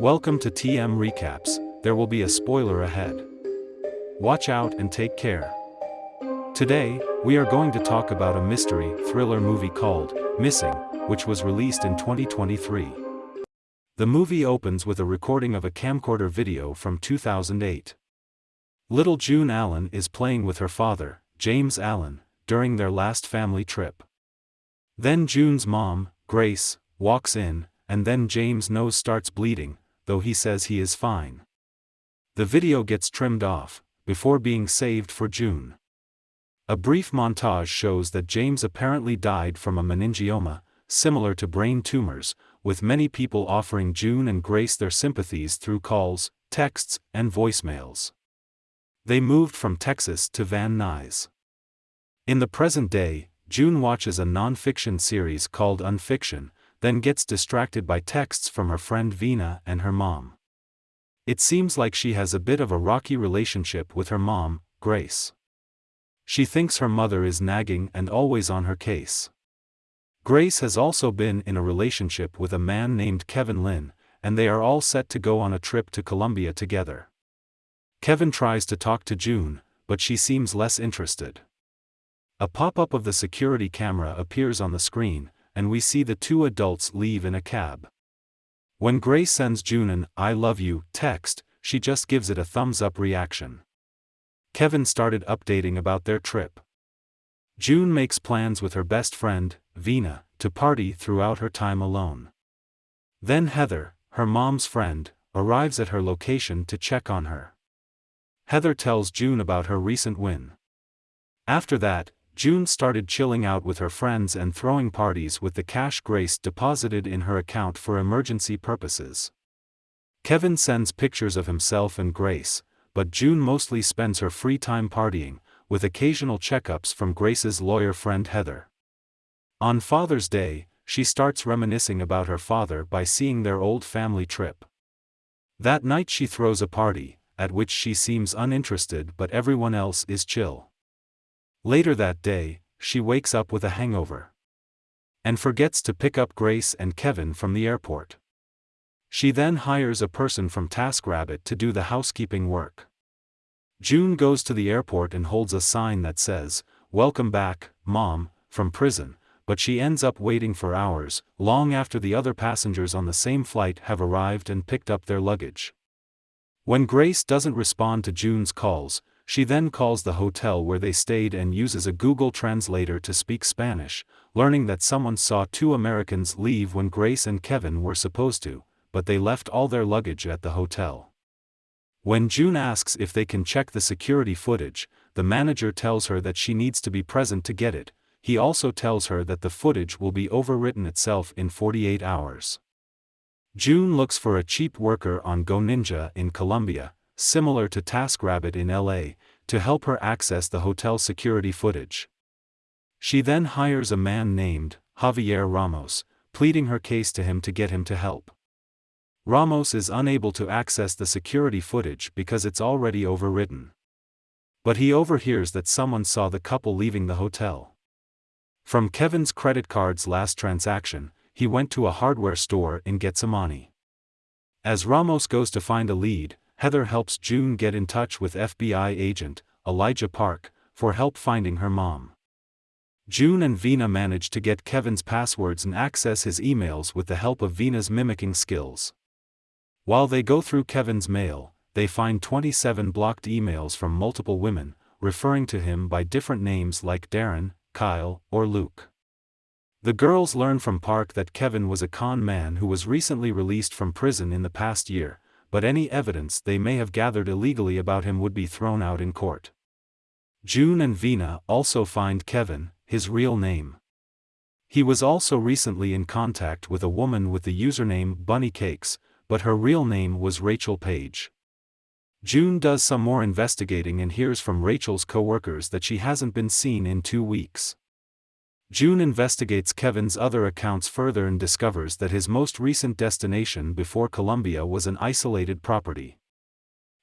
Welcome to TM Recaps, there will be a spoiler ahead. Watch out and take care. Today, we are going to talk about a mystery thriller movie called Missing, which was released in 2023. The movie opens with a recording of a camcorder video from 2008. Little June Allen is playing with her father, James Allen, during their last family trip. Then June's mom, Grace, walks in, and then James' nose starts bleeding, though he says he is fine. The video gets trimmed off, before being saved for June. A brief montage shows that James apparently died from a meningioma, similar to brain tumors, with many people offering June and Grace their sympathies through calls, texts, and voicemails. They moved from Texas to Van Nuys. In the present day, June watches a non-fiction series called Unfiction, then gets distracted by texts from her friend Veena and her mom. It seems like she has a bit of a rocky relationship with her mom, Grace. She thinks her mother is nagging and always on her case. Grace has also been in a relationship with a man named Kevin Lin, and they are all set to go on a trip to Colombia together. Kevin tries to talk to June, but she seems less interested. A pop up of the security camera appears on the screen, and we see the two adults leave in a cab. When Grace sends June an I love you text, she just gives it a thumbs up reaction. Kevin started updating about their trip. June makes plans with her best friend, Veena, to party throughout her time alone. Then Heather, her mom's friend, arrives at her location to check on her. Heather tells June about her recent win. After that, June started chilling out with her friends and throwing parties with the cash Grace deposited in her account for emergency purposes. Kevin sends pictures of himself and Grace, but June mostly spends her free time partying, with occasional checkups from Grace's lawyer friend Heather. On Father's Day, she starts reminiscing about her father by seeing their old family trip. That night she throws a party, at which she seems uninterested but everyone else is chill. Later that day, she wakes up with a hangover. And forgets to pick up Grace and Kevin from the airport. She then hires a person from TaskRabbit to do the housekeeping work. June goes to the airport and holds a sign that says, Welcome back, Mom, from prison, but she ends up waiting for hours, long after the other passengers on the same flight have arrived and picked up their luggage. When Grace doesn't respond to June's calls, she then calls the hotel where they stayed and uses a Google translator to speak Spanish, learning that someone saw two Americans leave when Grace and Kevin were supposed to, but they left all their luggage at the hotel. When June asks if they can check the security footage, the manager tells her that she needs to be present to get it. He also tells her that the footage will be overwritten itself in 48 hours. June looks for a cheap worker on Go Ninja in Colombia, similar to TaskRabbit in LA, to help her access the hotel security footage. She then hires a man named Javier Ramos, pleading her case to him to get him to help. Ramos is unable to access the security footage because it's already overwritten. But he overhears that someone saw the couple leaving the hotel. From Kevin's credit card's last transaction, he went to a hardware store in Getsemani. As Ramos goes to find a lead, Heather helps June get in touch with FBI agent, Elijah Park, for help finding her mom. June and Veena manage to get Kevin's passwords and access his emails with the help of Veena's mimicking skills. While they go through Kevin's mail, they find 27 blocked emails from multiple women, referring to him by different names like Darren, Kyle, or Luke. The girls learn from Park that Kevin was a con man who was recently released from prison in the past year, but any evidence they may have gathered illegally about him would be thrown out in court. June and Veena also find Kevin, his real name. He was also recently in contact with a woman with the username Bunny Cakes, but her real name was Rachel Page. June does some more investigating and hears from Rachel's coworkers that she hasn't been seen in two weeks. June investigates Kevin's other accounts further and discovers that his most recent destination before Colombia was an isolated property.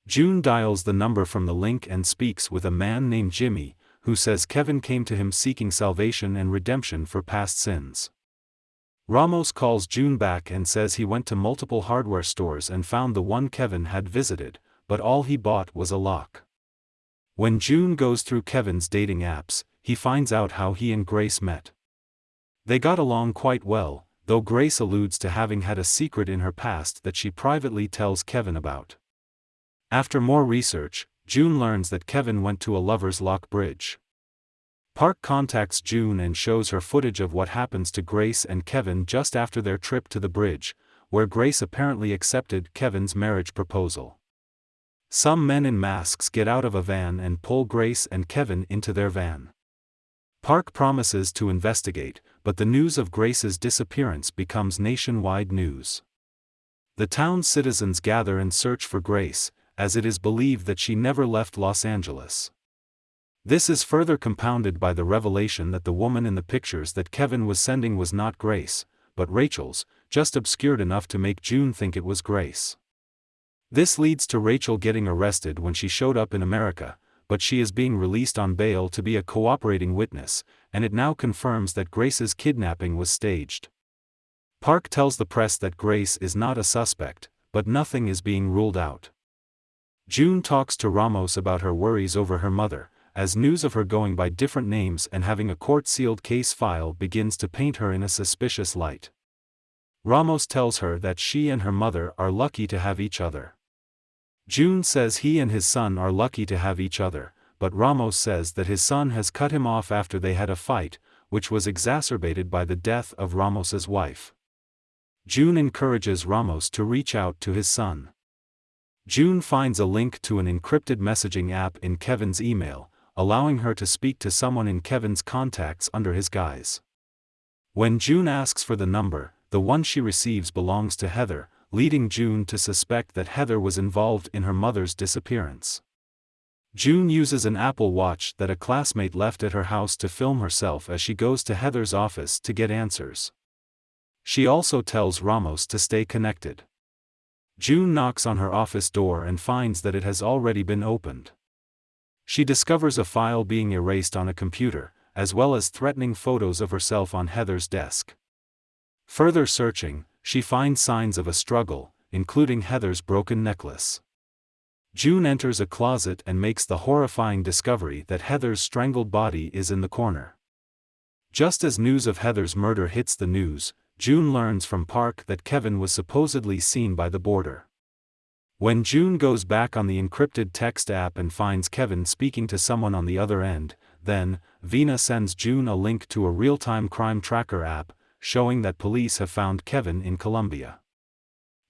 June dials the number from the link and speaks with a man named Jimmy, who says Kevin came to him seeking salvation and redemption for past sins. Ramos calls June back and says he went to multiple hardware stores and found the one Kevin had visited, but all he bought was a lock. When June goes through Kevin's dating apps, he finds out how he and Grace met. They got along quite well, though Grace alludes to having had a secret in her past that she privately tells Kevin about. After more research, June learns that Kevin went to a lover's lock bridge. Park contacts June and shows her footage of what happens to Grace and Kevin just after their trip to the bridge, where Grace apparently accepted Kevin's marriage proposal. Some men in masks get out of a van and pull Grace and Kevin into their van. Park promises to investigate, but the news of Grace's disappearance becomes nationwide news. The town's citizens gather and search for Grace, as it is believed that she never left Los Angeles. This is further compounded by the revelation that the woman in the pictures that Kevin was sending was not Grace, but Rachel's, just obscured enough to make June think it was Grace. This leads to Rachel getting arrested when she showed up in America, but she is being released on bail to be a cooperating witness, and it now confirms that Grace's kidnapping was staged. Park tells the press that Grace is not a suspect, but nothing is being ruled out. June talks to Ramos about her worries over her mother, as news of her going by different names and having a court-sealed case file begins to paint her in a suspicious light. Ramos tells her that she and her mother are lucky to have each other. June says he and his son are lucky to have each other, but Ramos says that his son has cut him off after they had a fight, which was exacerbated by the death of Ramos's wife. June encourages Ramos to reach out to his son. June finds a link to an encrypted messaging app in Kevin's email, allowing her to speak to someone in Kevin's contacts under his guise. When June asks for the number, the one she receives belongs to Heather, leading June to suspect that Heather was involved in her mother's disappearance. June uses an Apple Watch that a classmate left at her house to film herself as she goes to Heather's office to get answers. She also tells Ramos to stay connected. June knocks on her office door and finds that it has already been opened. She discovers a file being erased on a computer, as well as threatening photos of herself on Heather's desk. Further searching, she finds signs of a struggle, including Heather's broken necklace. June enters a closet and makes the horrifying discovery that Heather's strangled body is in the corner. Just as news of Heather's murder hits the news, June learns from Park that Kevin was supposedly seen by the border. When June goes back on the encrypted text app and finds Kevin speaking to someone on the other end, then, Veena sends June a link to a real-time crime tracker app, showing that police have found Kevin in Colombia.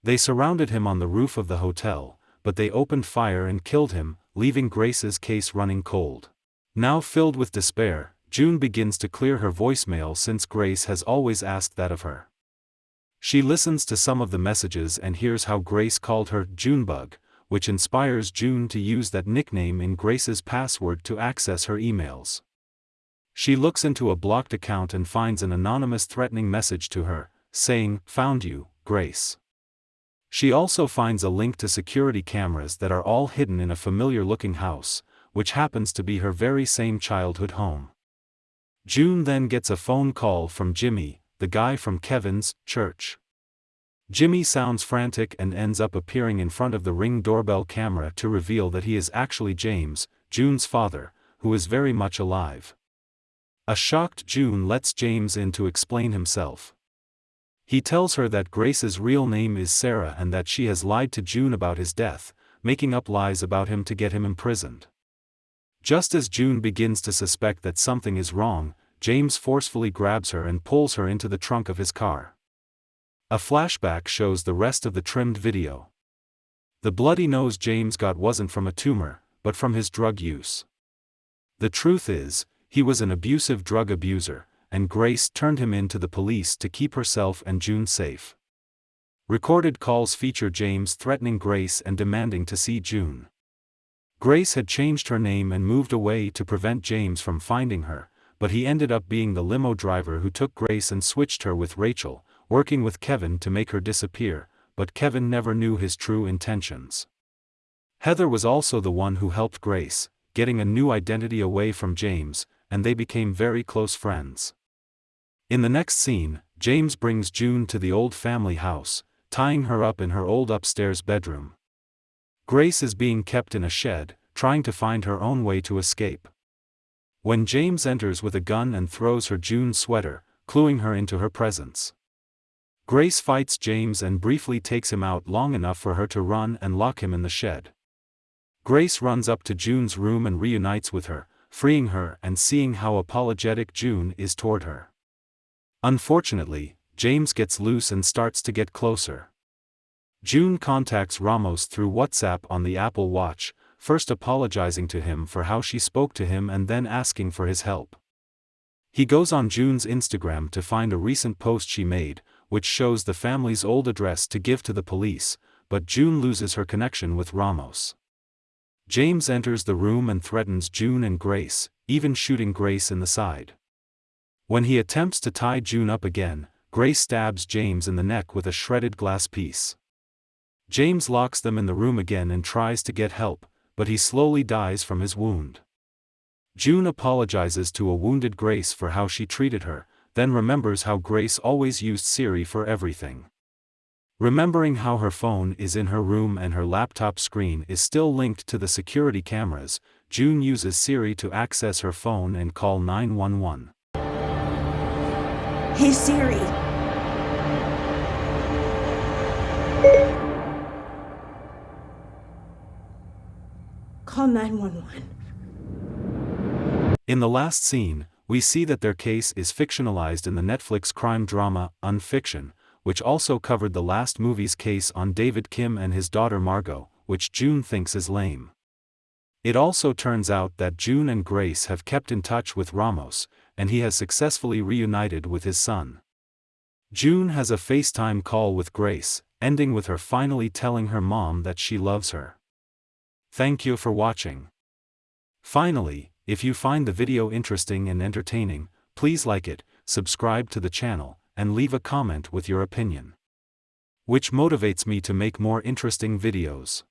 They surrounded him on the roof of the hotel, but they opened fire and killed him, leaving Grace's case running cold. Now filled with despair, June begins to clear her voicemail since Grace has always asked that of her. She listens to some of the messages and hears how Grace called her Junebug, which inspires June to use that nickname in Grace's password to access her emails. She looks into a blocked account and finds an anonymous threatening message to her, saying, Found you, Grace. She also finds a link to security cameras that are all hidden in a familiar looking house, which happens to be her very same childhood home. June then gets a phone call from Jimmy, the guy from Kevin's church. Jimmy sounds frantic and ends up appearing in front of the ring doorbell camera to reveal that he is actually James, June's father, who is very much alive. A shocked June lets James in to explain himself. He tells her that Grace's real name is Sarah and that she has lied to June about his death, making up lies about him to get him imprisoned. Just as June begins to suspect that something is wrong, James forcefully grabs her and pulls her into the trunk of his car. A flashback shows the rest of the trimmed video. The bloody nose James got wasn't from a tumor, but from his drug use. The truth is, he was an abusive drug abuser, and Grace turned him in to the police to keep herself and June safe. Recorded calls feature James threatening Grace and demanding to see June. Grace had changed her name and moved away to prevent James from finding her, but he ended up being the limo driver who took Grace and switched her with Rachel, working with Kevin to make her disappear, but Kevin never knew his true intentions. Heather was also the one who helped Grace, getting a new identity away from James, and they became very close friends. In the next scene, James brings June to the old family house, tying her up in her old upstairs bedroom. Grace is being kept in a shed, trying to find her own way to escape. When James enters with a gun and throws her June sweater, cluing her into her presence. Grace fights James and briefly takes him out long enough for her to run and lock him in the shed. Grace runs up to June's room and reunites with her, freeing her and seeing how apologetic June is toward her. Unfortunately, James gets loose and starts to get closer. June contacts Ramos through WhatsApp on the Apple Watch, first apologizing to him for how she spoke to him and then asking for his help. He goes on June's Instagram to find a recent post she made, which shows the family's old address to give to the police, but June loses her connection with Ramos. James enters the room and threatens June and Grace, even shooting Grace in the side. When he attempts to tie June up again, Grace stabs James in the neck with a shredded glass piece. James locks them in the room again and tries to get help, but he slowly dies from his wound. June apologizes to a wounded Grace for how she treated her, then remembers how Grace always used Siri for everything. Remembering how her phone is in her room and her laptop screen is still linked to the security cameras, June uses Siri to access her phone and call 911. Hey Siri. Call 911. In the last scene, we see that their case is fictionalized in the Netflix crime drama, Unfiction, which also covered the last movie's case on David Kim and his daughter Margot, which June thinks is lame. It also turns out that June and Grace have kept in touch with Ramos, and he has successfully reunited with his son. June has a FaceTime call with Grace, ending with her finally telling her mom that she loves her. Thank you for watching. Finally, if you find the video interesting and entertaining, please like it, subscribe to the channel, and leave a comment with your opinion. Which motivates me to make more interesting videos.